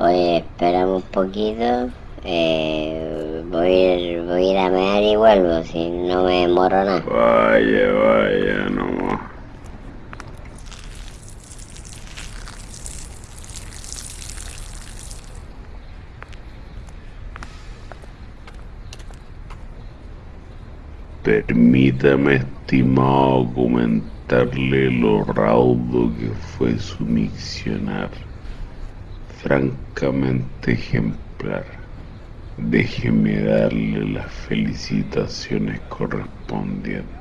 Oye, esperamos un poquito. Eh, voy, a ir, voy a ir a mear y vuelvo, si no me demoro nada. Vaya, vaya, nomás. Permítame, estimado, comentarle lo raudo que fue su miccionar. Francamente ejemplar. Déjeme darle las felicitaciones correspondientes.